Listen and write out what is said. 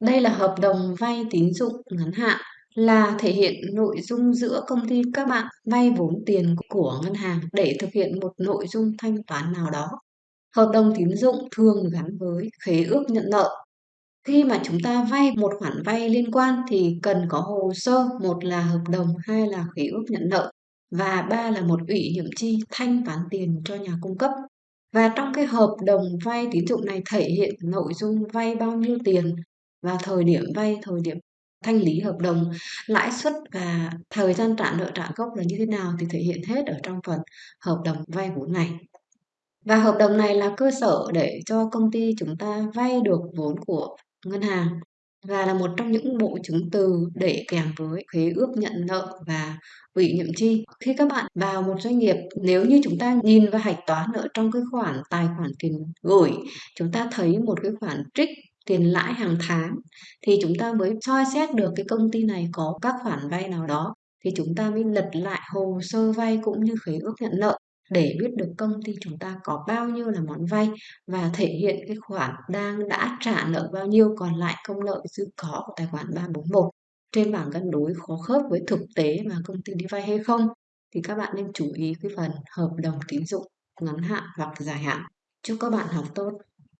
Đây là hợp đồng vay tín dụng ngắn hạn, là thể hiện nội dung giữa công ty các bạn vay vốn tiền của ngân hàng để thực hiện một nội dung thanh toán nào đó. Hợp đồng tín dụng thường gắn với khế ước nhận nợ. Khi mà chúng ta vay một khoản vay liên quan thì cần có hồ sơ, một là hợp đồng, hai là khế ước nhận nợ và ba là một ủy nhiệm chi thanh toán tiền cho nhà cung cấp. Và trong cái hợp đồng vay tín dụng này thể hiện nội dung vay bao nhiêu tiền và thời điểm vay, thời điểm thanh lý hợp đồng, lãi suất và thời gian trả nợ trả gốc là như thế nào thì thể hiện hết ở trong phần hợp đồng vay vốn này. Và hợp đồng này là cơ sở để cho công ty chúng ta vay được vốn của ngân hàng và là một trong những bộ chứng từ để kèm với khế ước nhận nợ và ủy nhiệm chi. Khi các bạn vào một doanh nghiệp, nếu như chúng ta nhìn và hạch toán ở trong cái khoản tài khoản tiền gửi, chúng ta thấy một cái khoản trích tiền lãi hàng tháng, thì chúng ta mới soi xét được cái công ty này có các khoản vay nào đó, thì chúng ta mới lật lại hồ sơ vay cũng như khế ước nhận nợ để biết được công ty chúng ta có bao nhiêu là món vay và thể hiện cái khoản đang đã trả nợ bao nhiêu còn lại công nợ dư có của tài khoản 341 trên bảng cân đối khó khớp với thực tế mà công ty đi vay hay không, thì các bạn nên chú ý cái phần hợp đồng tín dụng, ngắn hạn hoặc dài hạn. Chúc các bạn học tốt.